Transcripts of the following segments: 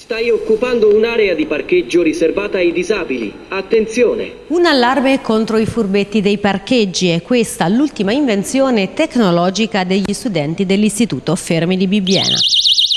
Stai occupando un'area di parcheggio riservata ai disabili. Attenzione! Un allarme contro i furbetti dei parcheggi è questa l'ultima invenzione tecnologica degli studenti dell'Istituto Fermi di Bibbiena.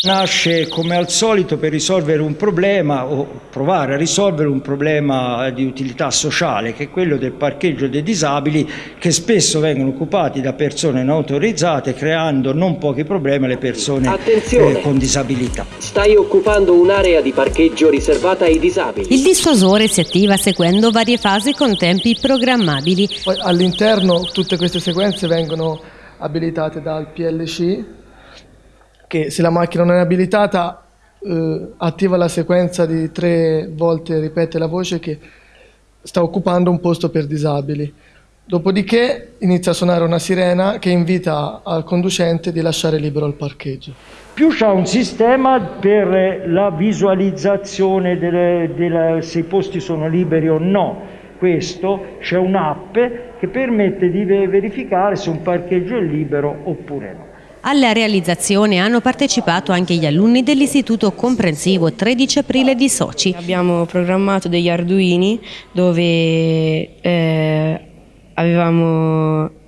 Nasce come al solito per risolvere un problema o provare a risolvere un problema di utilità sociale che è quello del parcheggio dei disabili che spesso vengono occupati da persone non autorizzate creando non pochi problemi alle persone eh, con disabilità. Stai occupando un'area di parcheggio riservata ai disabili. Il dissuasore si attiva seguendo varie fasi con tempi programmabili. All'interno tutte queste sequenze vengono abilitate dal PLC che se la macchina non è abilitata eh, attiva la sequenza di tre volte ripete la voce che sta occupando un posto per disabili. Dopodiché inizia a suonare una sirena che invita al conducente di lasciare libero il parcheggio. Più c'è un sistema per la visualizzazione delle, delle, se i posti sono liberi o no. Questo c'è un'app che permette di verificare se un parcheggio è libero oppure no. Alla realizzazione hanno partecipato anche gli alunni dell'Istituto Comprensivo 13 aprile di Soci. Abbiamo programmato degli arduini dove eh, avevamo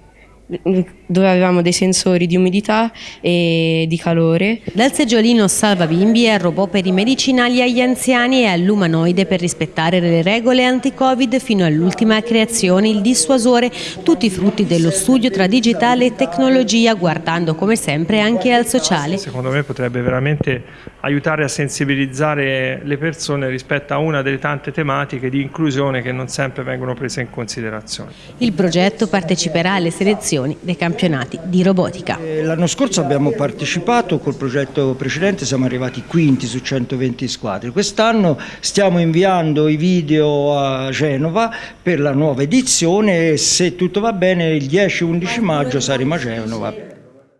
dove avevamo dei sensori di umidità e di calore. Dal seggiolino salva bimbi al robot per i medicinali agli anziani e all'umanoide per rispettare le regole anti-covid fino all'ultima creazione, il dissuasore, tutti frutti dello studio tra digitale e tecnologia guardando come sempre anche al sociale. Secondo me potrebbe veramente aiutare a sensibilizzare le persone rispetto a una delle tante tematiche di inclusione che non sempre vengono prese in considerazione. Il progetto parteciperà alle selezioni edizioni dei campionati di robotica. Eh, l'anno scorso abbiamo partecipato col progetto precedente, siamo arrivati quinti su 120 squadre. Quest'anno stiamo inviando i video a Genova per la nuova edizione e se tutto va bene il 10-11 maggio saremo a Genova.